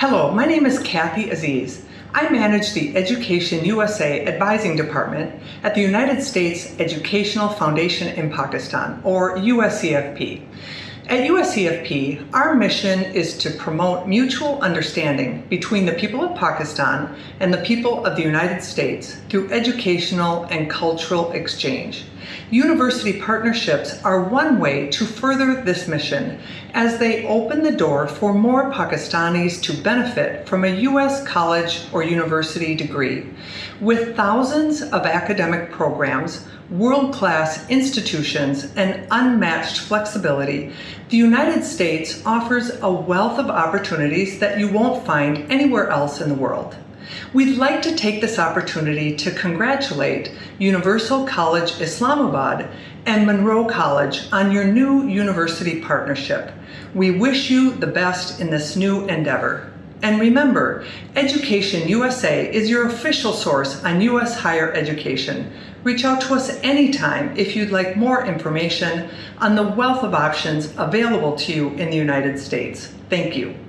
Hello, my name is Kathy Aziz. I manage the Education USA Advising Department at the United States Educational Foundation in Pakistan, or USEFP. At USEFP, our mission is to promote mutual understanding between the people of Pakistan and the people of the United States through educational and cultural exchange. University partnerships are one way to further this mission as they open the door for more Pakistanis to benefit from a U.S. college or university degree. With thousands of academic programs, world-class institutions, and unmatched flexibility, the United States offers a wealth of opportunities that you won't find anywhere else in the world. We'd like to take this opportunity to congratulate Universal College Islamabad and Monroe College on your new university partnership. We wish you the best in this new endeavor. And remember, Education USA is your official source on U.S. higher education. Reach out to us anytime if you'd like more information on the wealth of options available to you in the United States. Thank you.